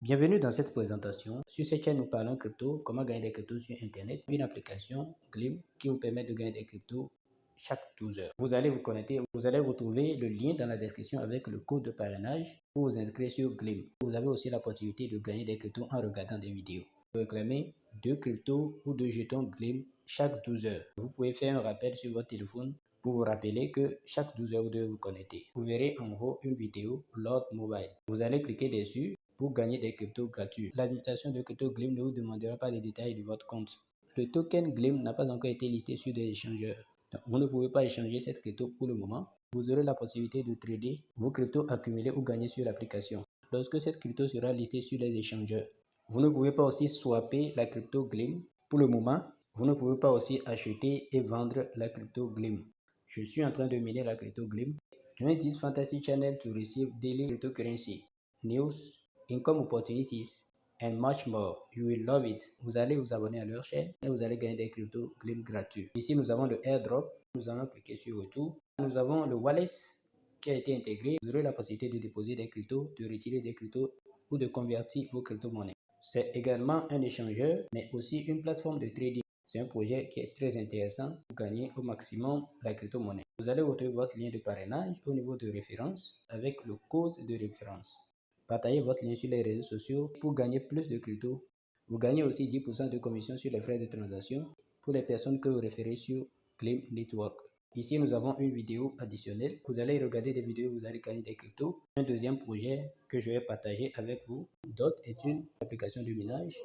Bienvenue dans cette présentation. Sur cette chaîne, nous parlons crypto, comment gagner des cryptos sur Internet, une application Glim qui vous permet de gagner des cryptos chaque 12 heures. Vous allez vous connecter, vous allez retrouver le lien dans la description avec le code de parrainage pour vous inscrire sur Glim. Vous avez aussi la possibilité de gagner des cryptos en regardant des vidéos. Vous réclamer deux cryptos ou deux jetons Glim chaque 12 heures. Vous pouvez faire un rappel sur votre téléphone pour vous rappeler que chaque 12 heures, vous devez vous connecter. Vous verrez en haut une vidéo Lord Mobile. Vous allez cliquer dessus pour gagner des cryptos gratuits. L'administration de Crypto Glim ne vous demandera pas les détails de votre compte. Le token Glim n'a pas encore été listé sur des échangeurs. vous ne pouvez pas échanger cette crypto pour le moment. Vous aurez la possibilité de trader vos cryptos accumulés ou gagnés sur l'application. Lorsque cette crypto sera listée sur les échangeurs, vous ne pouvez pas aussi swapper la crypto Glim. Pour le moment, vous ne pouvez pas aussi acheter et vendre la crypto Glim. Je suis en train de miner la crypto Glim. Join this fantasy channel to receive daily cryptocurrency news income opportunities, and much more. You will love it. Vous allez vous abonner à leur chaîne et vous allez gagner des cryptos Glim gratuits. Ici, nous avons le airdrop. Nous allons cliquer sur retour. Nous avons le wallet qui a été intégré. Vous aurez la possibilité de déposer des cryptos, de retirer des cryptos ou de convertir vos crypto-monnaies. C'est également un échangeur, mais aussi une plateforme de trading. C'est un projet qui est très intéressant pour gagner au maximum la crypto-monnaie. Vous allez retrouver votre lien de parrainage au niveau de référence avec le code de référence. Partagez votre lien sur les réseaux sociaux pour gagner plus de crypto. Vous gagnez aussi 10% de commission sur les frais de transaction pour les personnes que vous référez sur Claim Network. Ici, nous avons une vidéo additionnelle. Vous allez regarder des vidéos, vous allez gagner des cryptos. Un deuxième projet que je vais partager avec vous. Dot est une application de minage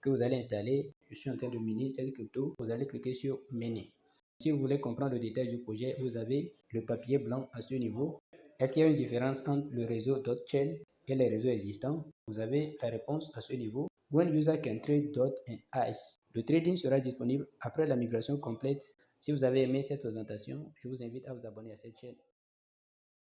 que vous allez installer. Je suis en train de miner cette crypto. Vous allez cliquer sur Miner. Si vous voulez comprendre le détail du projet, vous avez le papier blanc à ce niveau. Est-ce qu'il y a une différence entre le réseau Dotchain et les réseaux existants, vous avez la réponse à ce niveau. When user can trade ice. Le trading sera disponible après la migration complète. Si vous avez aimé cette présentation, je vous invite à vous abonner à cette chaîne.